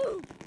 Ooh.